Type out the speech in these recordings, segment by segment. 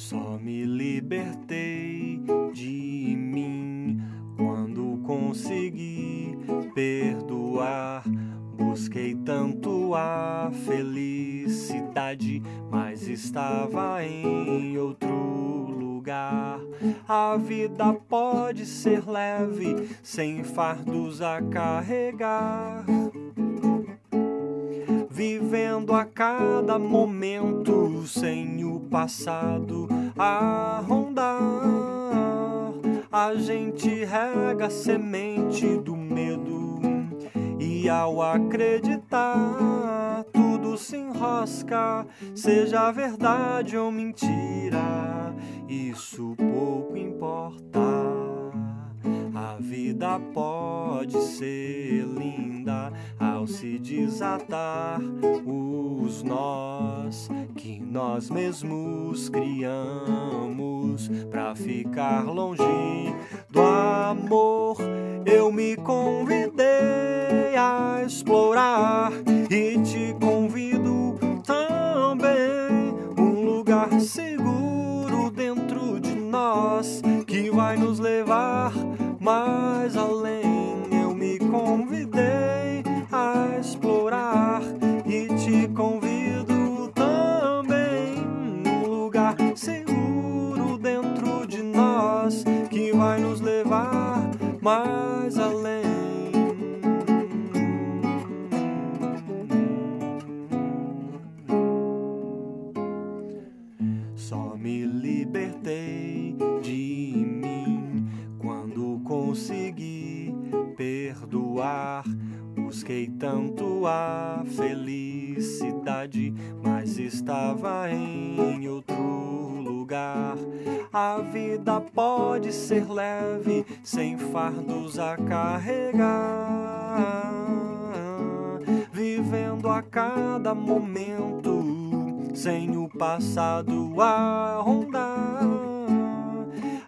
Só me libertei de mim quando consegui perdoar. Busquei tanto a felicidade, mas estava em outro lugar. A vida pode ser leve, sem fardos a carregar vivendo a cada momento sem o passado a rondar. A gente rega a semente do medo e ao acreditar tudo se enrosca, seja verdade ou mentira, isso pouco importa. A vida pode ser linda ao se desatar os nós que nós mesmos criamos para ficar longe do amor. Eu me convidei a explorar e te convido também um lugar seguro dentro de nós que vai nos levar mais que vai nos levar mais além. Só me libertei de mim quando consegui perdoar. Busquei tanto a felicidade, mas estava em outro lugar. A vida pode ser leve, sem fardos a carregar. Vivendo a cada momento, sem o passado a rondar.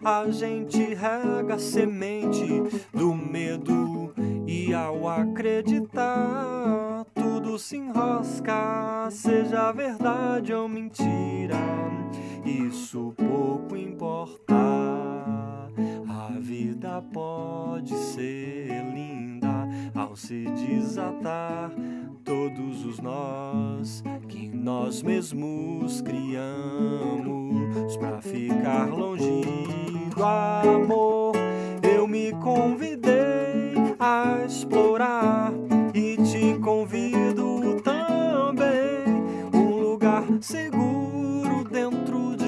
A gente rega a semente do medo e ao acreditar tudo se enrosca, seja verdade ou mentira, isso pouco importa. A vida pode ser linda ao se desatar todos os nós que nós mesmos criamos para ficar longe do amor. Eu me convidei a explorar e te convido também um lugar seguro dentro de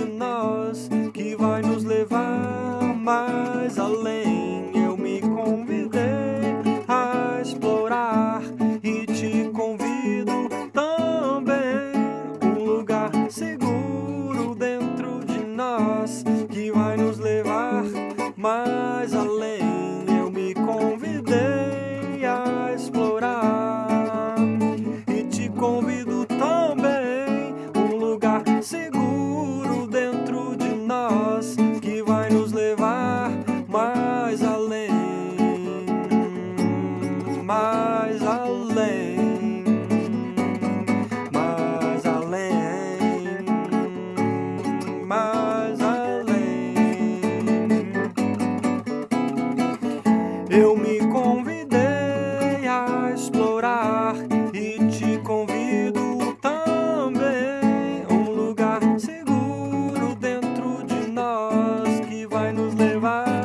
E te convido também a um lugar seguro dentro de nós que vai nos levar.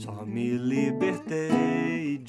Só me libertei